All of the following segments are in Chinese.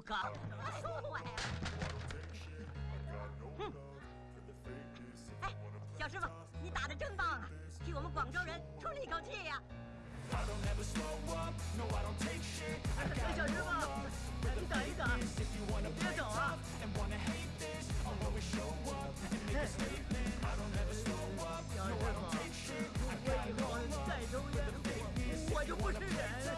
有刚，说我呀！哼！哎，小师傅，你打的真棒啊，替我们广州人出了一口气呀！哎，小师傅，你等一等，别走啊！小师傅，我以后再抽烟，我就不是人了。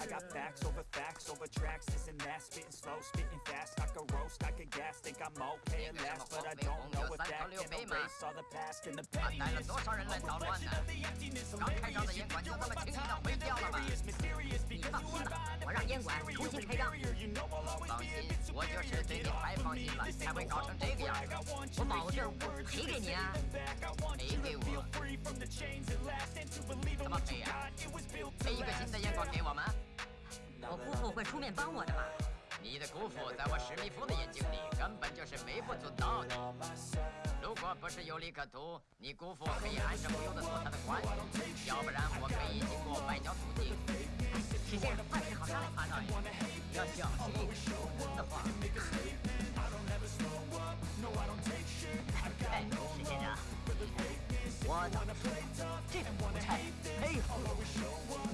I got facts over facts over tracks, this and that, spitting slow, spitting fast. I could roast, I could gas, think I'm okay at last, but I don't know if that can erase all the past and the pettiness. 的 emptiness. 刚开张的烟馆就这么轻易的毁掉了吗？你放心吧，我让烟馆重新开张。放心，我就是对你太放心了，才会搞成这个样子。我保证赔给你啊，赔给我。怎么赔啊？赔一个新的烟馆给我们？我姑父会出面帮我的嘛？你的姑父在我史密夫的眼睛里根本就是微不足道的。如果不是有利可图，你姑父可以安着不用的做他的官，要不然我可以经过外交途径。史先生，万事好商量，马少爷，要小心一点，的话。我倒是这种不差，佩服。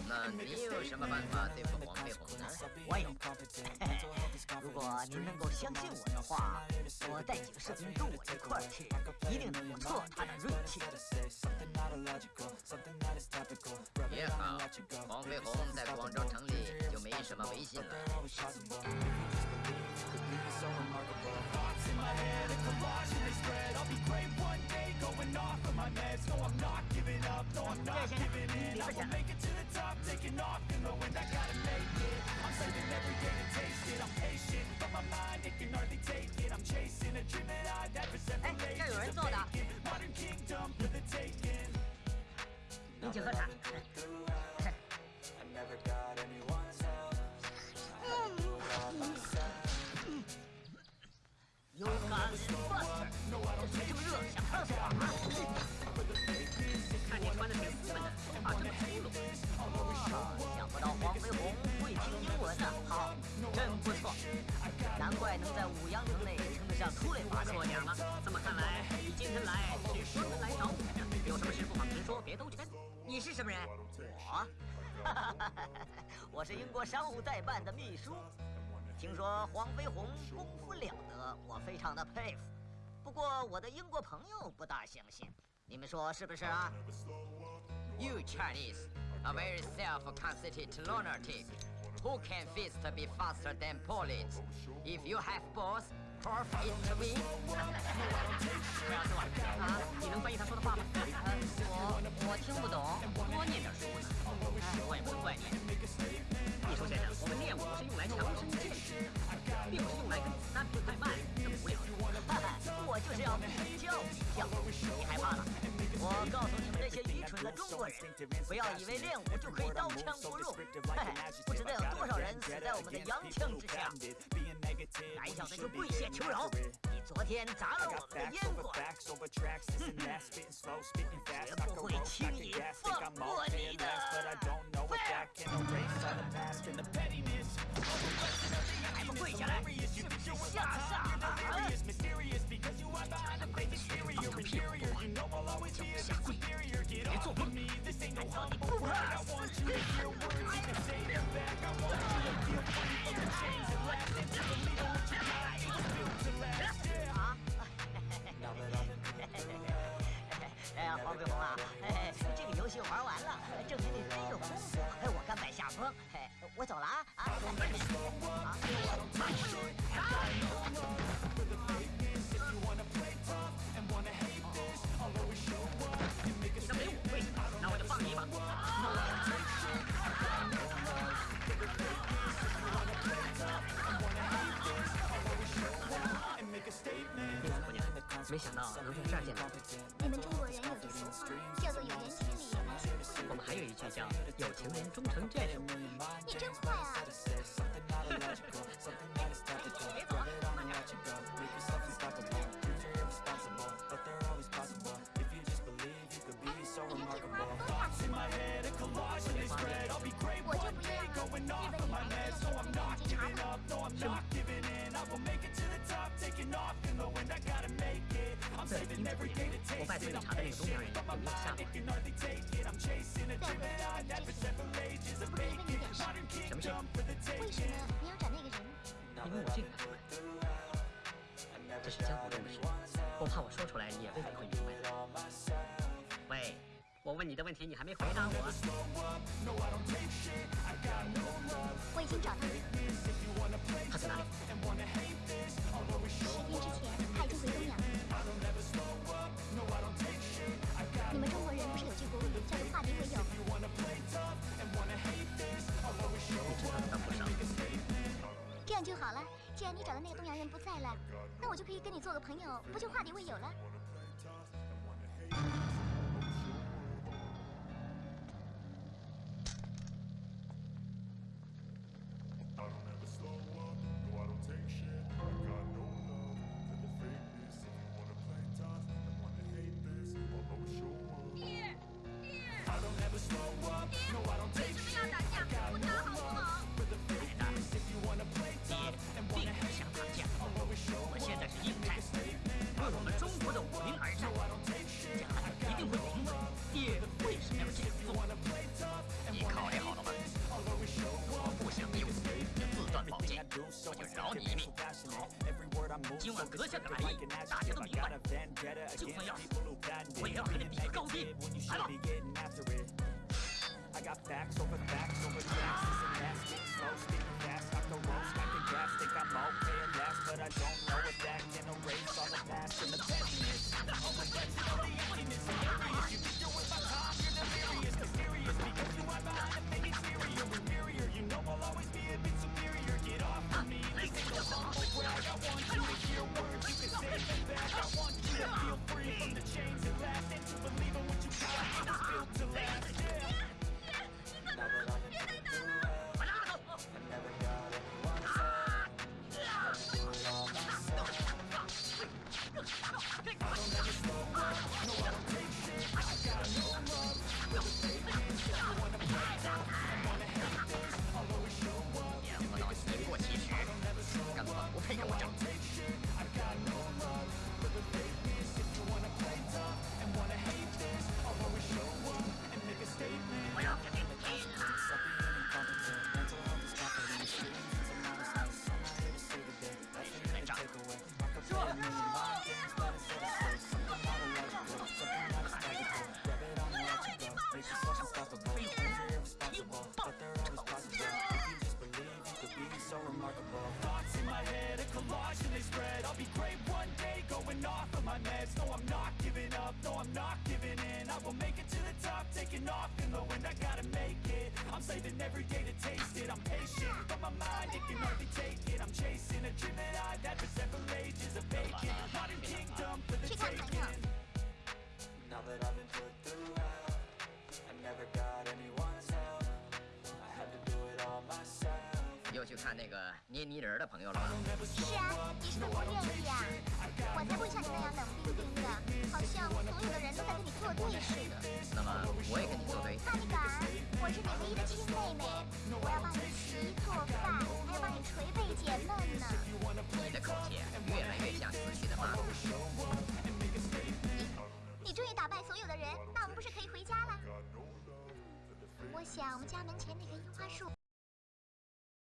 那你有什么办法对付黄飞鸿呢？我有。如果您能够相信我的话，我带几个士兵跟我一块儿去，一定能够挫他的锐气。也好，黄飞鸿在广州城里就没什么威信了。my head A collage and they spread I'll be great one day going off of my meds No, I'm not giving up, no, I'm not giving in I will make it to the top, taking off in the wind I gotta make it, I'm saving every day to taste it I'm patient, but my mind, it can hardly take it I'm chasing a dream that I've never set for ages Modern kingdom for the taking 您请喝茶。I never got anyone's help. 有感 Buster，这是这么热，想烫死我 黄飞鸿会听英文呢，好，真不错。难怪能在五羊城内称得上出类拔萃。这么看来，你今天来是专门来找我的。有什么事不妨直说，别兜圈。你是什么人？我，我是英国商务代办的秘书。听说黄飞鸿功夫了得，我非常的佩服。不过我的英国朋友不大相信，你们说是不是啊？You Chinese are very self-conceited lunatic. Who can fist be faster than bullets? If you have balls, prove it to me. 不要说啊，你能翻译他说的话吗？我我听不懂，多念点书呢。 不要以为练武就可以刀枪不入。嘿，不知道有多少人死在我们的洋枪之下。胆小的就跪下求饶。你昨天砸了我们的烟馆，哼绝不会轻易放过你的。没想到能从这儿见到你。你们中国人有句俗话，叫做“有缘千里来相会”。我们还有一句叫“有情人终成眷属”。你真坏啊！什么事？为什么你要找那个人？因为我这个干什么？这是江湖中的事，我怕我说出来你也未必会明白。喂，我问你的问题你还没回答我。我已经找到了。就好了。既然你找的那个东洋人不在了，那我就可以跟你做个朋友，不就化敌为友了？阁下的来意，大家都明白。就算要死，我也要和你比个高低。来吧。I'm not giving in. I will make it to the top, taking off in the wind. I gotta make it, I'm saving every day to taste it. I'm patient, but my mind, it can hardly take it. I'm chasing a dream that I've had for several ages modern kingdom for the taking. Now that I've been put through 又去看那个捏泥人的朋友了吧？是啊，你是不是不愿意啊？我才不会像你那样冷冰冰的，好像所有的人都在跟你作对似的。那么我也跟你作对。那你敢？我是你唯一的亲妹妹，我要帮你洗衣做饭，还要帮你捶背解闷呢。你的口气越来越像死去的马。你终于打败所有的人，那我们不是可以回家了？我想我们家门前那棵樱花树